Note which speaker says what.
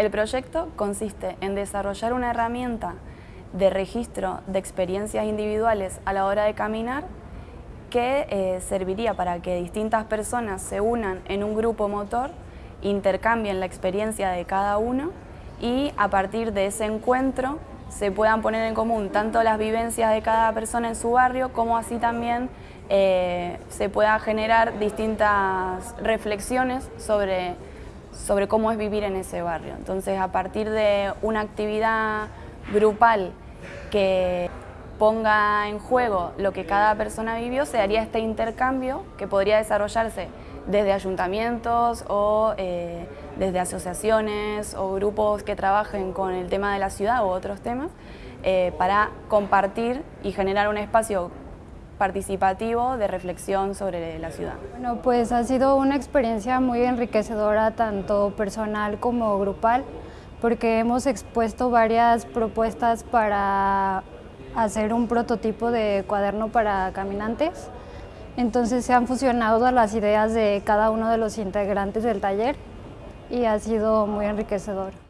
Speaker 1: El proyecto consiste en desarrollar una herramienta de registro de experiencias individuales a la hora de caminar que eh, serviría para que distintas personas se unan en un grupo motor, intercambien la experiencia de cada uno y a partir de ese encuentro se puedan poner en común tanto las vivencias de cada persona en su barrio como así también eh, se pueda generar distintas reflexiones sobre, sobre cómo es vivir en ese barrio. Entonces a partir de una actividad grupal que ponga en juego lo que cada persona vivió, se haría este intercambio que podría desarrollarse desde ayuntamientos o eh, desde asociaciones o grupos que trabajen con el tema de la ciudad u otros temas, eh, para compartir y generar un espacio participativo de reflexión sobre la ciudad.
Speaker 2: Bueno, pues ha sido una experiencia muy enriquecedora, tanto personal como grupal, porque hemos expuesto varias propuestas para hacer un prototipo de cuaderno para caminantes. Entonces se han fusionado las ideas de cada uno de los integrantes del taller y ha sido muy enriquecedor.